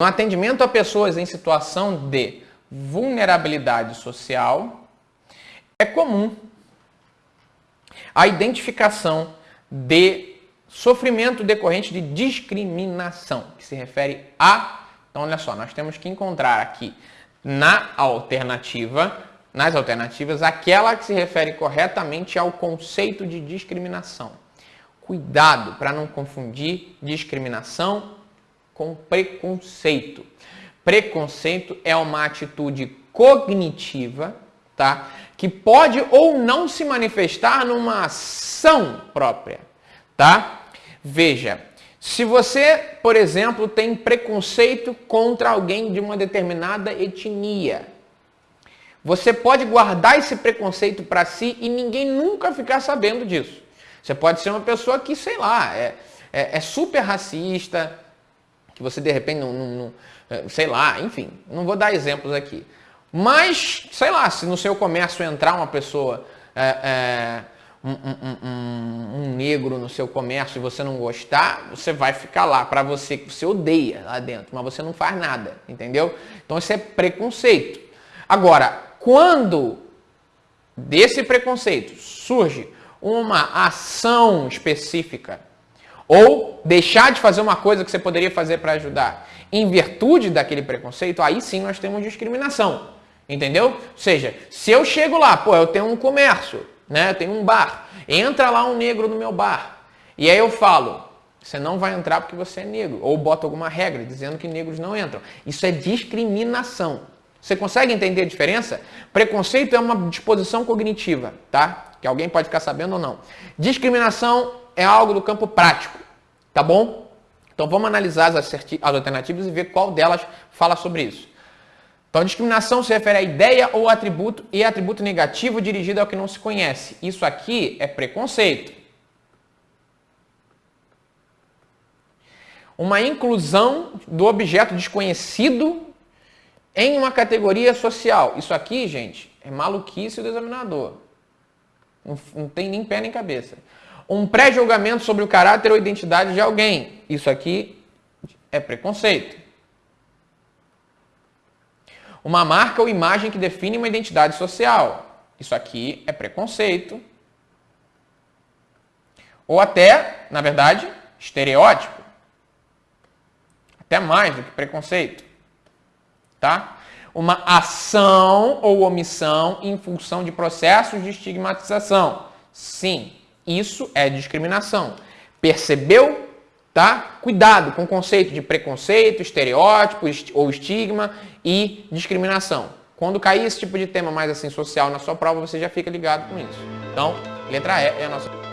No atendimento a pessoas em situação de vulnerabilidade social, é comum a identificação de sofrimento decorrente de discriminação, que se refere a. Então, olha só, nós temos que encontrar aqui na alternativa, nas alternativas, aquela que se refere corretamente ao conceito de discriminação. Cuidado para não confundir discriminação com preconceito. Preconceito é uma atitude cognitiva, tá? Que pode ou não se manifestar numa ação própria, tá? Veja, se você, por exemplo, tem preconceito contra alguém de uma determinada etnia, você pode guardar esse preconceito para si e ninguém nunca ficar sabendo disso. Você pode ser uma pessoa que, sei lá, é, é, é super racista, que você de repente não, não, não, é, sei lá, enfim, não vou dar exemplos aqui. Mas, sei lá, se no seu comércio entrar uma pessoa, é, é, um, um, um, um, negro no seu comércio e você não gostar, você vai ficar lá para você que você odeia lá dentro, mas você não faz nada, entendeu? Então isso é preconceito. Agora, quando desse preconceito surge uma ação específica ou deixar de fazer uma coisa que você poderia fazer para ajudar em virtude daquele preconceito, aí sim nós temos discriminação. Entendeu? Ou seja, se eu chego lá, pô, eu tenho um comércio, né? Eu tenho um bar. Entra lá um negro no meu bar. E aí eu falo, você não vai entrar porque você é negro. Ou boto alguma regra dizendo que negros não entram. Isso é discriminação. Você consegue entender a diferença? Preconceito é uma disposição cognitiva, tá? Que alguém pode ficar sabendo ou não. Discriminação é algo do campo prático, tá bom? Então vamos analisar as, alternativas e ver qual delas fala sobre isso. Então, discriminação se refere à ideia ou atributo e atributo negativo dirigido ao que não se conhece. Isso aqui é preconceito. Uma inclusão do objeto desconhecido em uma categoria social. Isso aqui, gente, é maluquice do examinador. Não, não tem nem pé nem cabeça. Um pré-julgamento sobre o caráter ou identidade de alguém. Isso aqui é preconceito. Uma marca ou imagem que define uma identidade social. Isso aqui é preconceito. Ou até, na verdade, estereótipo. Até mais do que preconceito tá? Uma ação ou omissão em função de processos de estigmatização. Sim, isso é discriminação. Percebeu? Tá? Cuidado com o conceito de preconceito, estereótipo ou estigma e discriminação. Quando cair esse tipo de tema mais assim social na sua prova, você já fica ligado com isso. Então, letra E é a nossa